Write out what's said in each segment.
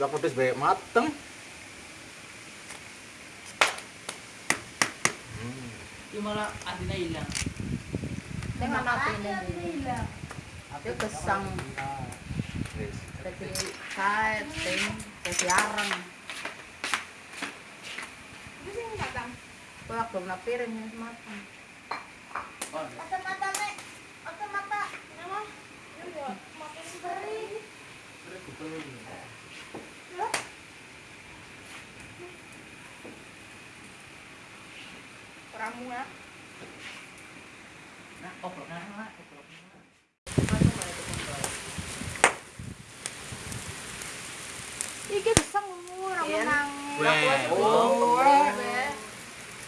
Lah pedes bae mateng. Hmm. Malah adina hilang. Dengan natin ini. Itu. Jadi kain, ting, jadi arang. Kau belum napirin ya matang. Oh, Ramu ya. nah, obrol na nga, obrol na nga. Iki gesang ora Iya. menang. Weh. Oh,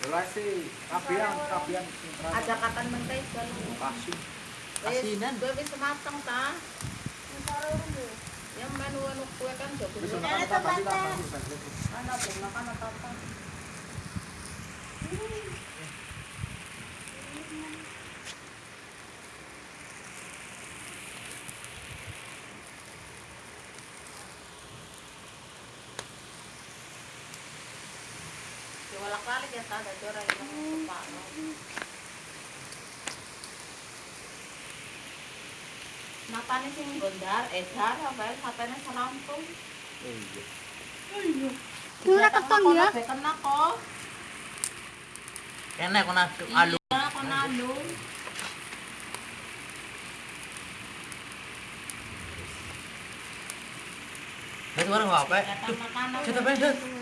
Ora sih, kabian, kabian. ada katan mentega lu. kasih. Asinan. Gue bisa matang ta. Yang menu anu kue kan jago. Bisa Mana makan apa sih lah, kasih. belum makan apa ya ta, ada orang yang suka. Napane gondar, edar, apa ya, selampung. Iya. Kena keton ya. Kena kok. Kena ko na alu. Iya, kena alu. Dito warang apa? Kita beda.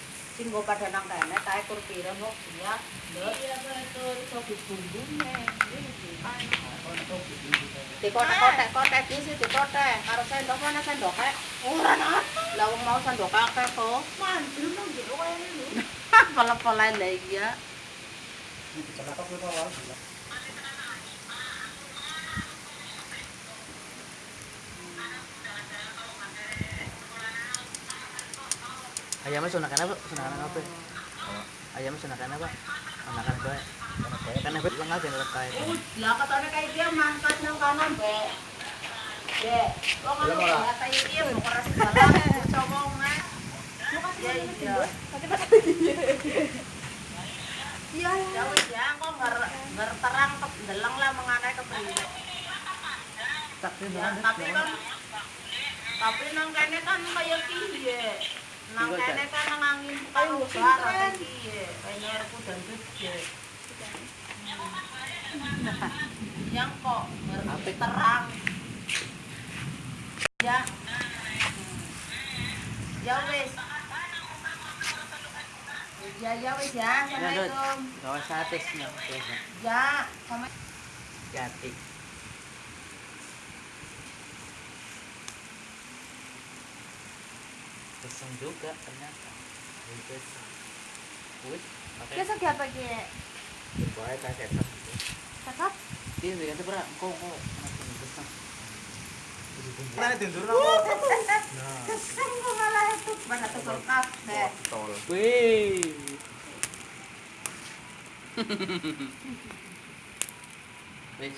nggo padha nang kene tae kur pirem kok iya iya betul iso dibumbune dikotek-kotek-kotek iki sih dikotek. Karo sendok ana sendok kae? Ora ana lah wong mau sendok akeh kok mandul nang jero kaya lho. Pala-pala lagi Iki kenapa kok ora Ayamnya sunakan apa? Sunakan apa? Ayamnya sunakan apa? Sunakan apa? Kan apa? Lang aja ngelak kaya. Lah katanya kayak dia mangkat nang kanan, Be. Be, wong Iya, ngono malah. ya kayak dia mau keras jalan, coba ngomong. Ya iya. Iya. Ya wis ya, kok nger terang lah mengenai ke priwe. Tapi Ya, tapi kan tapi nang kene kan kaya piye? Nang kene kan nang angin karo barat piye? Kayaknya air dan gede. Yang kok nger terang. Ya. Ya wis. Ya ya wis ya. Assalamualaikum. Gawa sates niya. Biasa. Ya, sama Jati. Pesang juga ternyata. Ini pesang. Wih, pakai apa ki? Bae ta setan. Cakap. Iya, dia kata berat. Kok kok masih pesang. Mana tindur napa? Nah, keseng kok malah itu pada tuker kafe. tol. Wih. Wis.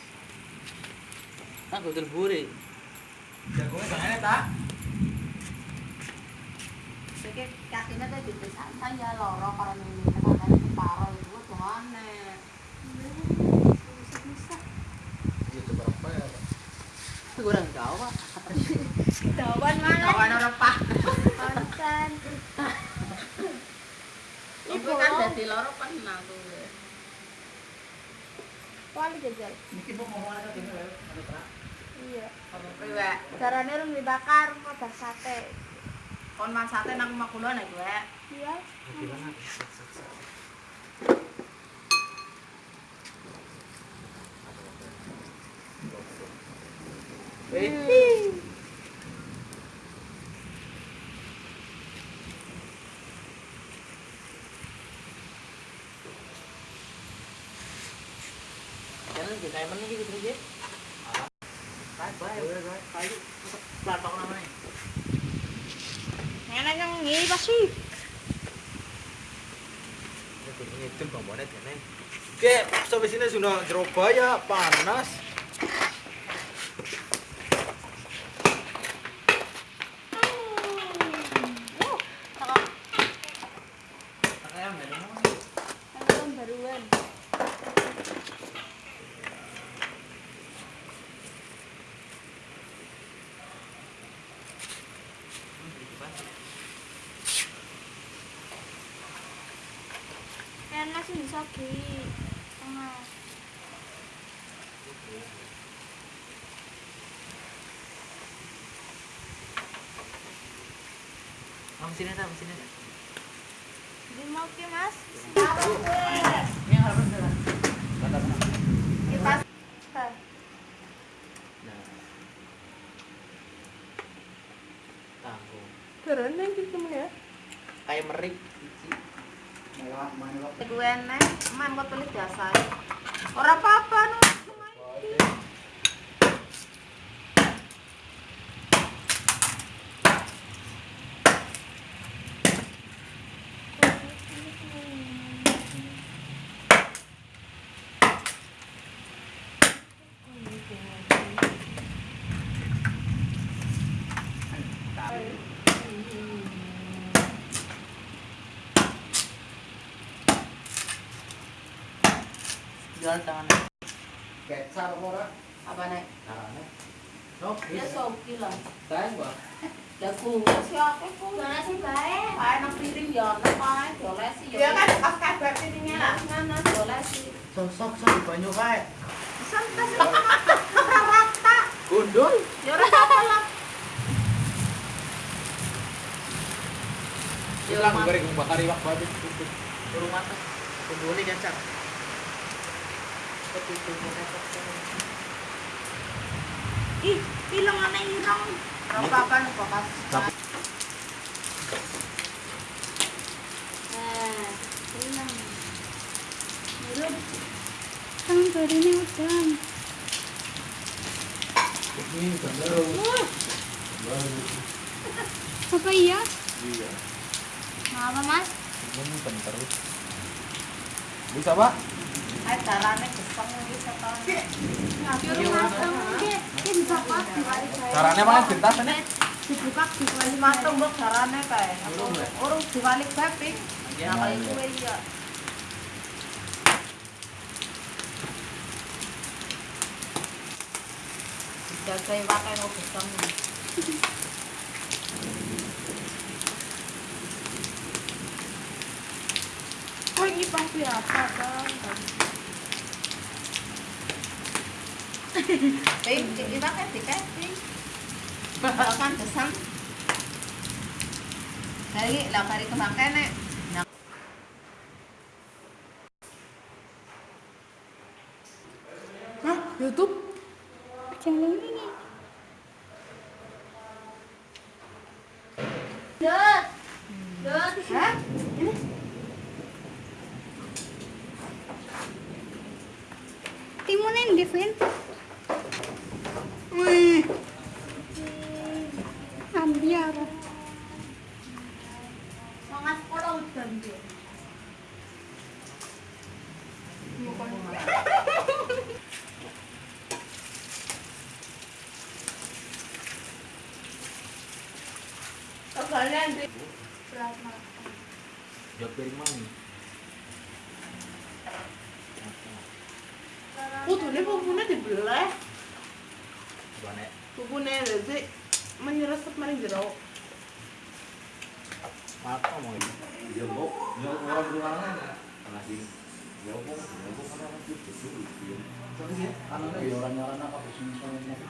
Aku terburi. Jagungnya jangan ta. Jadi kakinya tuh di santai ya loro kalau ini katanya di paro itu gimana? Bisa. Itu berapa ya? Kurang tahu, Pak. Orang. Konten. Ibu kan jadi loro pernah tuh. Wali jajal. Niki mau ngomong gini? Ada. Iya. Caranya orang dibakar kok sate. Kon masate nang omah kula nek kowe. Iya. Gimana? Ini ngidul bombone dene. Oke, sampai sini sudah Surabaya panas. Oh, takak Kayak meneh. tahun baruan. Enak sih bisa di tengah. Kamu sini ta, sini ta. Di mau ke mas? Ini harus jalan. Kita. Nah. Tanggung. Keren gitu ya. Kayak merik. Gue nek, man kok tulis jasa. Ora apa-apa no. Jalan tangan. Kecar ora? Apa nek? Carane. No, Ya soki lah. Sayang, Pak. Ya kuwi siapa ku? Mana sih baik? Kae nang piring ya ono kae dolesi ya. Ya kan pas kabar piringnya lah. Mana dolesi. Sosok sok banyu kae. Santas rata. Gundul. Ya ora apa lah. Hilang goreng bakar iwak babi. Turun mata. Gundulnya kacang. Ih, hilang mana hilang? Apa-apa nek bekas. Eh, hilang. Belum. Kan baru ini udah. Ini baru. Apa iya? Iya. Apa mas? Ini bentar. Bisa, Pak? Ae Caranya mana gentas ini? Dibuka dibalik Matung mbok carane kae. Urung diwalik babi. Iya, Nah, kali kuwe iya. Jaga pakai no geseng. Oh ini pasti apa bang? Kan lah kari kemakan nek. Nah, Hah? YouTube? Jangan ini. Dot. Dot. Hah? Timunin different. Wih. Ambiar. Pulau dan dia. Kalian di Jok piring mami. putune pupune dibelah. Bane. Pupune rezi menyeresep maring jero. Maka mau ini. Ya, Bu. Ya orang ruangan. Lagi. Ya, Bu kan orang itu dulu. Tapi ya, anaknya ya orang nyaran apa sini soalnya itu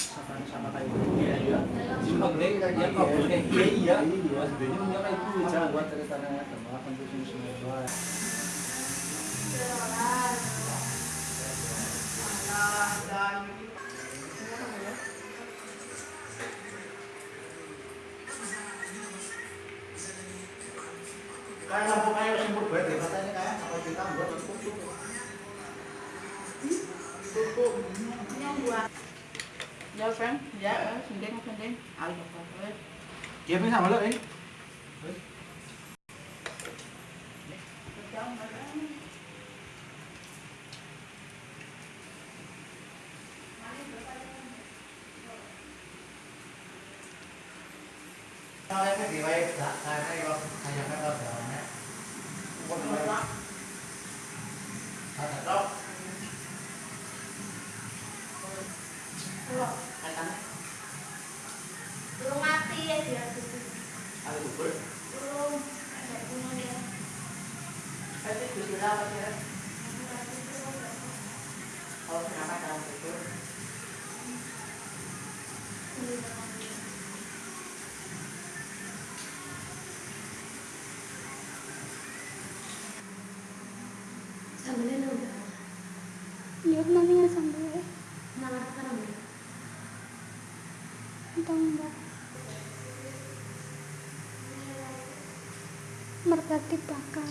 sama sama kayak iya iya. Cuma gede kayak dia kok boleh iya iya. Iya, sebenarnya punya kayak itu jangan buat ceritanya sama kan tuh sini semua. Kayak lampu kayak sempur banget ya katanya kayak kalau kita buat cukup cukup. Pupuk. Yang buat. Ya, Frank. Ya, eh, sending, sending. Ayo, Pak. Dia pun sama lo, eh. Kalau yang di baik, tak saya kalau hanya kan kalau jalannya, bukan baik. Ada dok. Belum mati ya dia. Ada bubur. Belum. Ada bunga ya. Tapi judulnya apa sih? Kalau kenapa dalam bubur? Sambelnya udah. Lihat namanya sambelnya. Nama apa namanya? Entah enggak. Merpati bakar.